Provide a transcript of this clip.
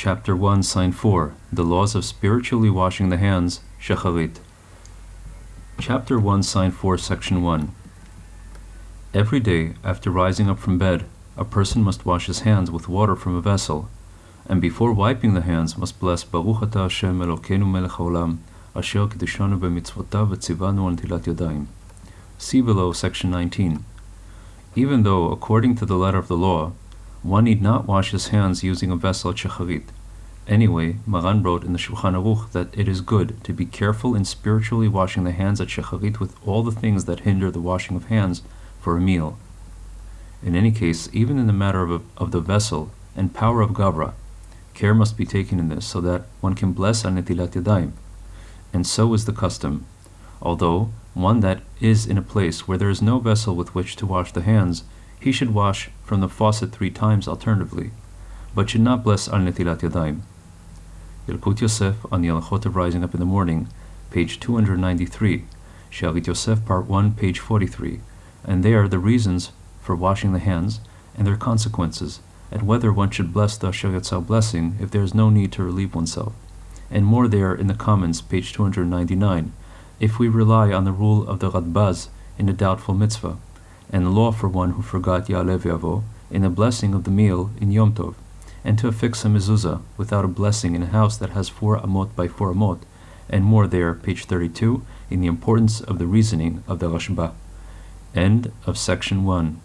Chapter 1, Sign 4 The Laws of Spiritually Washing the Hands, Shacharit. Chapter 1, Sign 4, Section 1 Every day, after rising up from bed, a person must wash his hands with water from a vessel, and before wiping the hands must bless Baruch Ata Hashem Elokeinu melech haolam, asher kiddushanu b'mitzvotav v'tzivanu al netilat yadayim. See below section 19. Even though, according to the letter of the law, one need not wash his hands using a vessel at shacharit. Anyway, Maran wrote in the Shulchan Aruch that it is good to be careful in spiritually washing the hands at shacharit with all the things that hinder the washing of hands for a meal. In any case, even in the matter of, of the vessel and power of gavra, care must be taken in this so that one can bless al netilat yadayim. And so is the custom. Although one that is in a place where there is no vessel with which to wash the hands, he should wash from the faucet three times alternatively, but should not bless al netilat yadayim. Yalkut Yosef on the Alachot of Rising Up in the Morning, page 293, Shalit Yosef, part 1, page 43, and there are the reasons for washing the hands and their consequences, and whether one should bless the Asher blessing if there is no need to relieve oneself. And more there in the comments, page 299, if we rely on the rule of the Radbaz in a doubtful mitzvah, and law for one who forgot Ya'aleh V'yavo in the blessing of the meal in Yom Tov, and to affix a mezuzah without a blessing in a house that has four amot by four amot, and more there, page 32, in the importance of the reasoning of the Rashba. End of section 1.